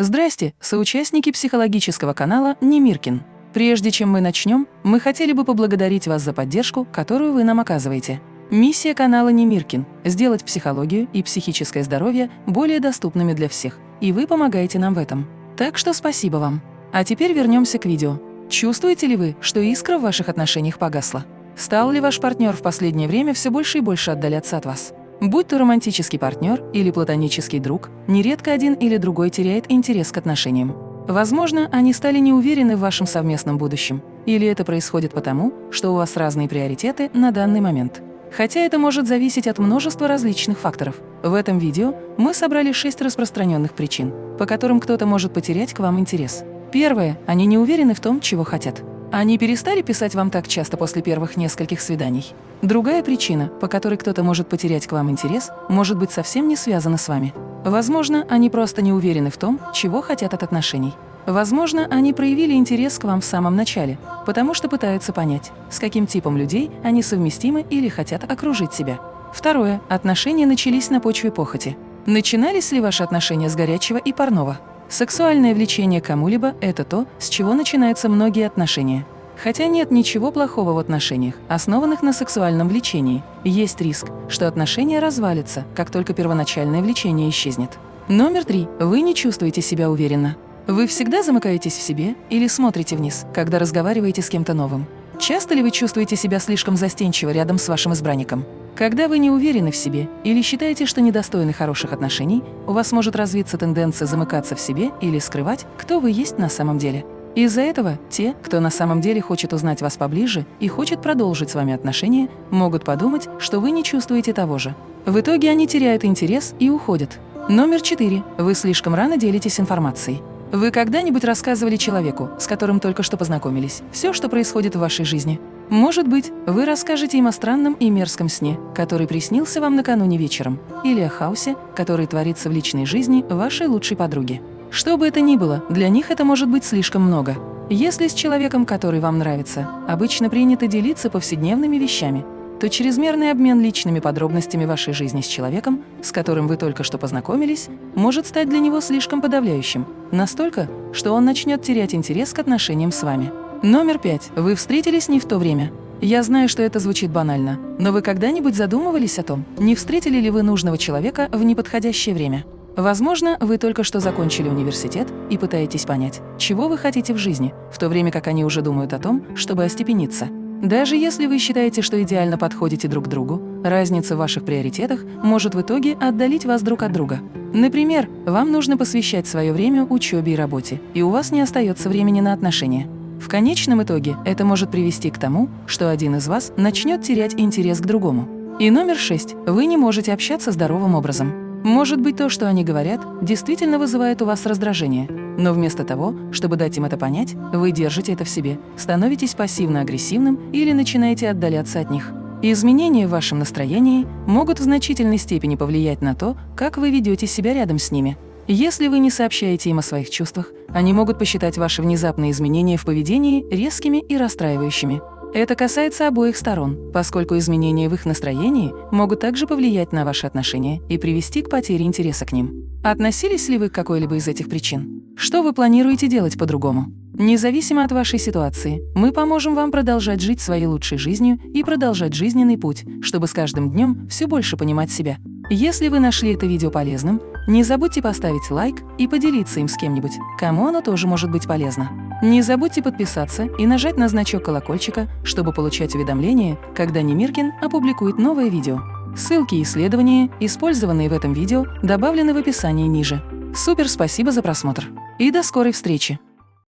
Здрасте, соучастники психологического канала Немиркин. Прежде чем мы начнем, мы хотели бы поблагодарить вас за поддержку, которую вы нам оказываете. Миссия канала Немиркин – сделать психологию и психическое здоровье более доступными для всех, и вы помогаете нам в этом. Так что спасибо вам. А теперь вернемся к видео. Чувствуете ли вы, что искра в ваших отношениях погасла? Стал ли ваш партнер в последнее время все больше и больше отдаляться от вас? Будь то романтический партнер или платонический друг, нередко один или другой теряет интерес к отношениям. Возможно, они стали неуверены в вашем совместном будущем, или это происходит потому, что у вас разные приоритеты на данный момент. Хотя это может зависеть от множества различных факторов. В этом видео мы собрали шесть распространенных причин, по которым кто-то может потерять к вам интерес. Первое – они не уверены в том, чего хотят. Они перестали писать вам так часто после первых нескольких свиданий. Другая причина, по которой кто-то может потерять к вам интерес, может быть совсем не связана с вами. Возможно, они просто не уверены в том, чего хотят от отношений. Возможно, они проявили интерес к вам в самом начале, потому что пытаются понять, с каким типом людей они совместимы или хотят окружить себя. Второе. Отношения начались на почве похоти. Начинались ли ваши отношения с горячего и парного? Сексуальное влечение кому-либо – это то, с чего начинаются многие отношения. Хотя нет ничего плохого в отношениях, основанных на сексуальном влечении. Есть риск, что отношения развалятся, как только первоначальное влечение исчезнет. Номер три. Вы не чувствуете себя уверенно. Вы всегда замыкаетесь в себе или смотрите вниз, когда разговариваете с кем-то новым. Часто ли вы чувствуете себя слишком застенчиво рядом с вашим избранником? Когда вы не уверены в себе или считаете, что недостойны хороших отношений, у вас может развиться тенденция замыкаться в себе или скрывать, кто вы есть на самом деле. Из-за этого те, кто на самом деле хочет узнать вас поближе и хочет продолжить с вами отношения, могут подумать, что вы не чувствуете того же. В итоге они теряют интерес и уходят. Номер четыре. Вы слишком рано делитесь информацией. Вы когда-нибудь рассказывали человеку, с которым только что познакомились, все, что происходит в вашей жизни? Может быть, вы расскажете им о странном и мерзком сне, который приснился вам накануне вечером, или о хаосе, который творится в личной жизни вашей лучшей подруги. Что бы это ни было, для них это может быть слишком много. Если с человеком, который вам нравится, обычно принято делиться повседневными вещами, то чрезмерный обмен личными подробностями вашей жизни с человеком, с которым вы только что познакомились, может стать для него слишком подавляющим, настолько, что он начнет терять интерес к отношениям с вами. Номер пять. Вы встретились не в то время. Я знаю, что это звучит банально, но вы когда-нибудь задумывались о том, не встретили ли вы нужного человека в неподходящее время? Возможно, вы только что закончили университет и пытаетесь понять, чего вы хотите в жизни, в то время как они уже думают о том, чтобы остепениться. Даже если вы считаете, что идеально подходите друг другу, разница в ваших приоритетах может в итоге отдалить вас друг от друга. Например, вам нужно посвящать свое время учебе и работе, и у вас не остается времени на отношения. В конечном итоге это может привести к тому, что один из вас начнет терять интерес к другому. И номер шесть. Вы не можете общаться здоровым образом. Может быть, то, что они говорят, действительно вызывает у вас раздражение, но вместо того, чтобы дать им это понять, вы держите это в себе, становитесь пассивно-агрессивным или начинаете отдаляться от них. Изменения в вашем настроении могут в значительной степени повлиять на то, как вы ведете себя рядом с ними. Если вы не сообщаете им о своих чувствах, они могут посчитать ваши внезапные изменения в поведении резкими и расстраивающими. Это касается обоих сторон, поскольку изменения в их настроении могут также повлиять на ваши отношения и привести к потере интереса к ним. Относились ли вы к какой-либо из этих причин? Что вы планируете делать по-другому? Независимо от вашей ситуации, мы поможем вам продолжать жить своей лучшей жизнью и продолжать жизненный путь, чтобы с каждым днем все больше понимать себя. Если вы нашли это видео полезным, не забудьте поставить лайк и поделиться им с кем-нибудь, кому оно тоже может быть полезно. Не забудьте подписаться и нажать на значок колокольчика, чтобы получать уведомления, когда Немиркин опубликует новое видео. Ссылки и исследования, использованные в этом видео, добавлены в описании ниже. Супер спасибо за просмотр! И до скорой встречи!